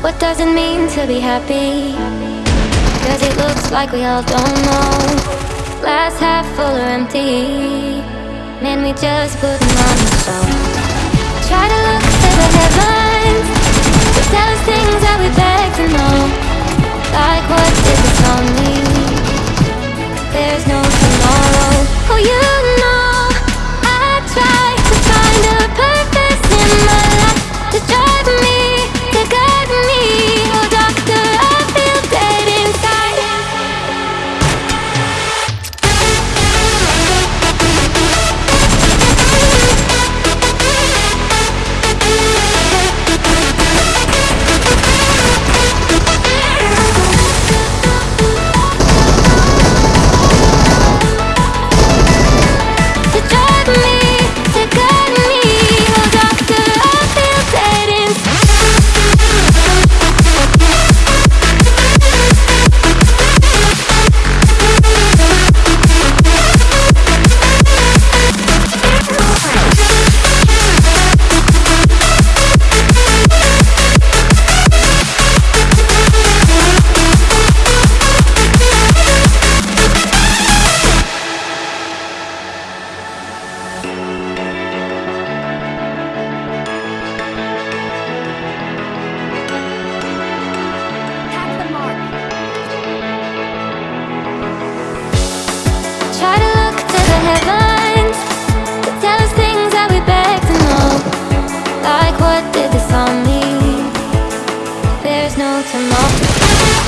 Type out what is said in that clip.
What does it mean to be happy? Cause it looks like we all don't know. Glass half full or empty. Man, we just putting on a show. Try to look to the headlines. Try to look to the heavens To tell us things that we beg to know Like what did this all mean? There's no tomorrow